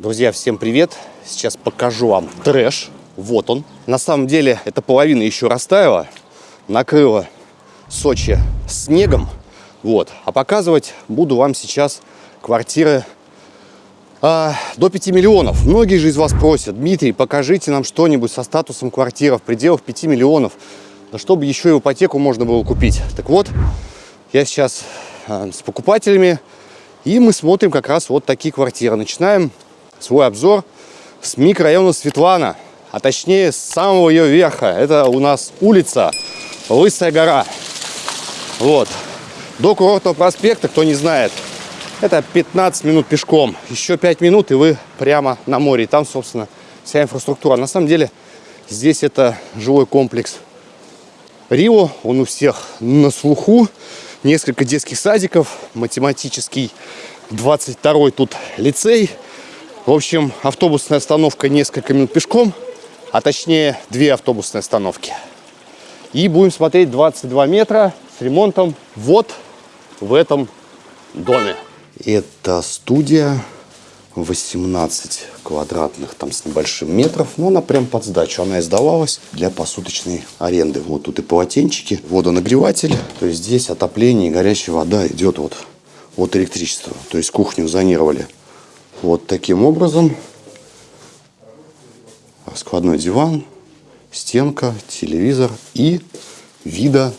Друзья, всем привет! Сейчас покажу вам трэш. Вот он. На самом деле, эта половина еще растаяла, накрыла Сочи снегом. Вот. А показывать буду вам сейчас квартиры а, до 5 миллионов. Многие же из вас просят, Дмитрий, покажите нам что-нибудь со статусом квартира в пределах 5 миллионов. Да чтобы еще и ипотеку можно было купить. Так вот, я сейчас а, с покупателями, и мы смотрим как раз вот такие квартиры. Начинаем свой обзор с микрорайона Светлана, а точнее с самого ее верха. Это у нас улица Лысая гора. Вот. До курортного проспекта, кто не знает, это 15 минут пешком. Еще 5 минут, и вы прямо на море. И там, собственно, вся инфраструктура. На самом деле, здесь это жилой комплекс Рио. Он у всех на слуху. Несколько детских садиков, математический 22 тут лицей. В общем, автобусная остановка несколько минут пешком, а точнее две автобусные остановки. И будем смотреть 22 метра с ремонтом вот в этом доме. Это студия 18 квадратных там с небольшим метров, но она прям под сдачу. Она издавалась для посуточной аренды. Вот тут и полотенчики, водонагреватель. То есть здесь отопление и горячая вода идет вот от электричества. То есть кухню зонировали вот таким образом. Складной диван, стенка, телевизор и вида.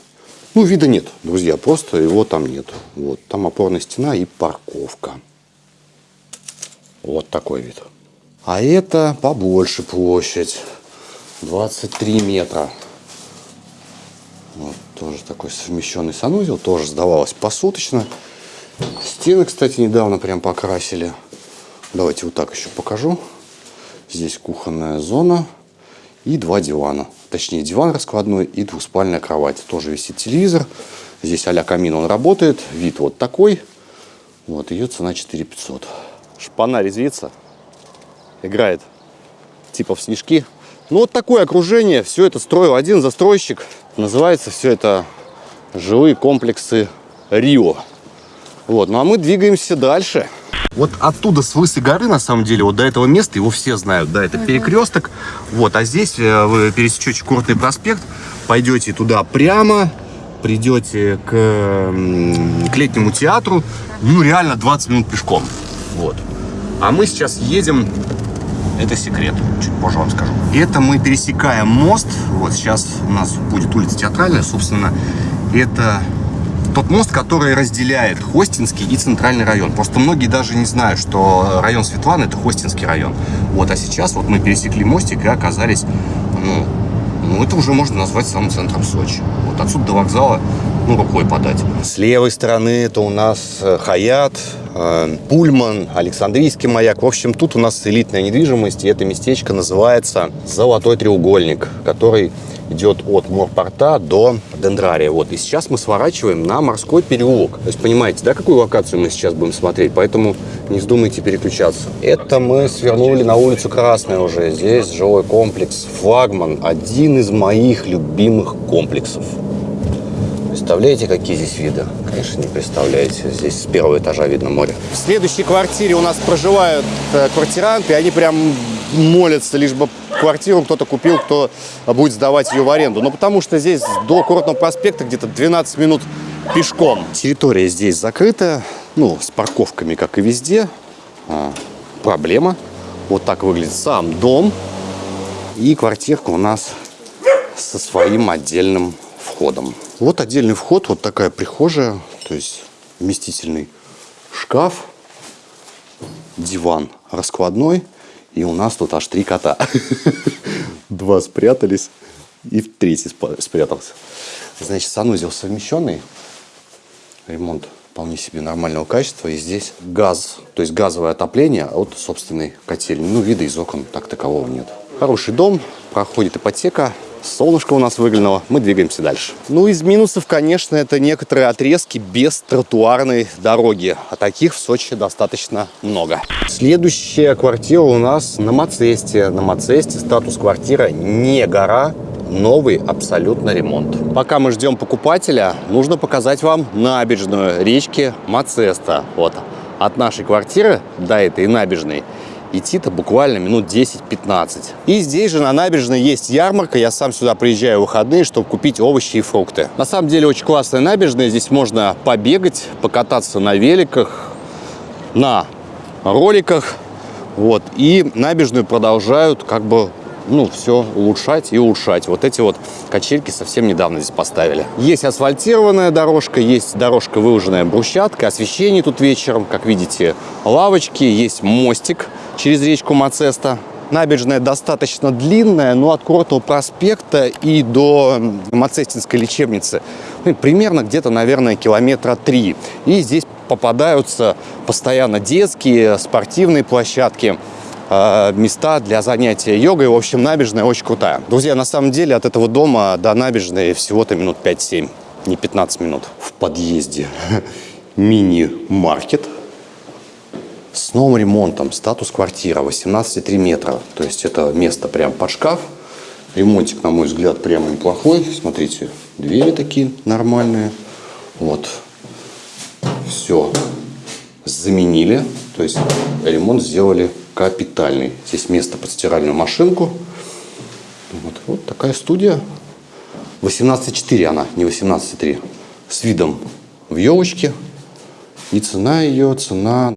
Ну, вида нет, друзья, просто его там нет. Вот, там опорная стена и парковка. Вот такой вид. А это побольше площадь. 23 метра. Вот тоже такой совмещенный санузел. Тоже сдавалось посуточно. Стены, кстати, недавно прям покрасили. Давайте вот так еще покажу. Здесь кухонная зона и два дивана. Точнее, диван раскладной и двуспальная кровать. Тоже висит телевизор. Здесь а-ля камин он работает. Вид вот такой. Вот, ее цена 4 500. Шпана резвится. Играет типа в снежки. Ну, вот такое окружение. Все это строил один застройщик. Называется все это жилые комплексы Рио. Вот, ну а мы двигаемся дальше. Вот оттуда, с Лысой горы, на самом деле, вот до этого места, его все знают, да, это перекресток. Вот, а здесь э, вы пересечете Курортный проспект, пойдете туда прямо, придете к, к летнему театру, ну, реально 20 минут пешком. Вот. А мы сейчас едем, это секрет, чуть позже вам скажу. Это мы пересекаем мост, вот сейчас у нас будет улица Театральная, собственно, это тот мост, который разделяет Хостинский и Центральный район. Просто многие даже не знают, что район Светланы – это Хостинский район. Вот, а сейчас вот мы пересекли мостик и оказались, ну, ну, это уже можно назвать самым центром Сочи. Вот отсюда до вокзала, ну, рукой подать. С левой стороны это у нас э, Хаят, э, Пульман, Александрийский маяк. В общем, тут у нас элитная недвижимость, и это местечко называется Золотой треугольник, который идет от морпорта до дендрария. Вот. И сейчас мы сворачиваем на морской переулок. То есть понимаете, да, какую локацию мы сейчас будем смотреть? Поэтому не вздумайте переключаться. Это мы свернули на улицу Красная уже. Здесь жилой комплекс «Флагман». Один из моих любимых комплексов. Представляете, какие здесь виды? Конечно, не представляете. Здесь с первого этажа видно море. В следующей квартире у нас проживают э, квартиранты. Они прям молятся, лишь бы квартиру кто-то купил, кто будет сдавать ее в аренду. Но потому что здесь до Курортного проспекта где-то 12 минут пешком. Территория здесь закрыта, ну, с парковками, как и везде. А, проблема. Вот так выглядит сам дом. И квартирка у нас со своим отдельным входом. Вот отдельный вход, вот такая прихожая, то есть вместительный шкаф, диван раскладной – и у нас тут аж три кота. Два спрятались, и третий спрятался. Значит, санузел совмещенный. Ремонт вполне себе нормального качества. И здесь газ, то есть газовое отопление от собственной котельни. Ну, вида из окон так такового нет. Хороший дом, проходит ипотека, Солнышко у нас выглянуло, мы двигаемся дальше. Ну, из минусов, конечно, это некоторые отрезки без тротуарной дороги. А таких в Сочи достаточно много. Следующая квартира у нас на Мацесте. На Мацесте статус квартиры не гора, новый абсолютно ремонт. Пока мы ждем покупателя, нужно показать вам набережную речки Мацеста. Вот от нашей квартиры до этой набережной идти-то буквально минут 10-15. И здесь же на набережной есть ярмарка. Я сам сюда приезжаю в выходные, чтобы купить овощи и фрукты. На самом деле очень классная набережная. Здесь можно побегать, покататься на великах, на роликах. Вот. И набережную продолжают как бы ну, все улучшать и улучшать. Вот эти вот качельки совсем недавно здесь поставили. Есть асфальтированная дорожка, есть дорожка, выложенная брусчаткой, освещение тут вечером, как видите, лавочки, есть мостик через речку Мацеста. Набережная достаточно длинная, но от Курортного проспекта и до Мацестинской лечебницы ну, примерно где-то, наверное, километра три. И здесь попадаются постоянно детские, спортивные площадки. Э, места для занятия йогой. В общем, набережная очень крутая. Друзья, на самом деле от этого дома до набережной всего-то минут 5-7, не 15 минут. В подъезде мини-маркет с новым ремонтом. Статус квартира 18,3 метра. То есть это место прям под шкаф. Ремонтик, на мой взгляд, прямо неплохой. Смотрите, двери такие нормальные. Вот. Все заменили. То есть ремонт сделали капитальный. Здесь место под стиральную машинку. Вот, вот такая студия. 18,4 она, не 18,3. С видом в елочке. И цена ее, цена...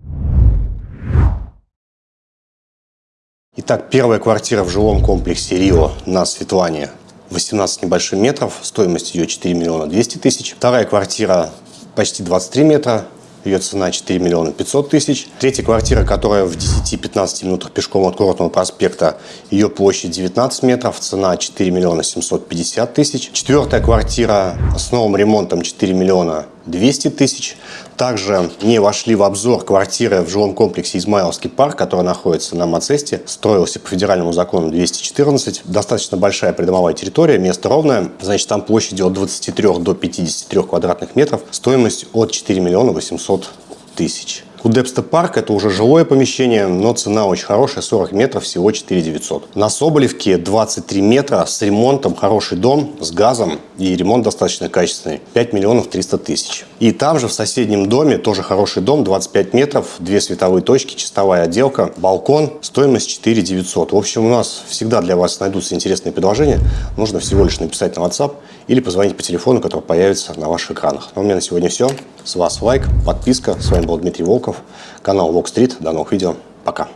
Итак, первая квартира в жилом комплексе Рио на Светлане 18 небольшим метров, стоимость ее 4 миллиона 200 тысяч. Вторая квартира почти 23 метра, ее цена 4 миллиона 500 тысяч. Третья квартира, которая в 10-15 минутах пешком от Курортного проспекта, ее площадь 19 метров, цена 4 миллиона 750 тысяч. Четвертая квартира с новым ремонтом 4 миллиона 200 тысяч. Также не вошли в обзор квартиры в жилом комплексе Измайловский парк, который находится на Мацесте. Строился по федеральному закону 214. Достаточно большая придомовая территория, место ровное. Значит, там площадь от 23 до 53 квадратных метров. Стоимость от 4 миллиона 800 тысяч. У Депста Парк это уже жилое помещение, но цена очень хорошая, 40 метров, всего 4 900. На Соболевке 23 метра с ремонтом, хороший дом, с газом и ремонт достаточно качественный, 5 миллионов 300 тысяч. И там же в соседнем доме тоже хороший дом, 25 метров, две световые точки, чистовая отделка, балкон, стоимость 4 900. В общем, у нас всегда для вас найдутся интересные предложения. Нужно всего лишь написать на WhatsApp или позвонить по телефону, который появится на ваших экранах. Ну, у меня на сегодня все. С вас лайк, подписка. С вами был Дмитрий Волков, канал Walk Street. До новых видео. Пока.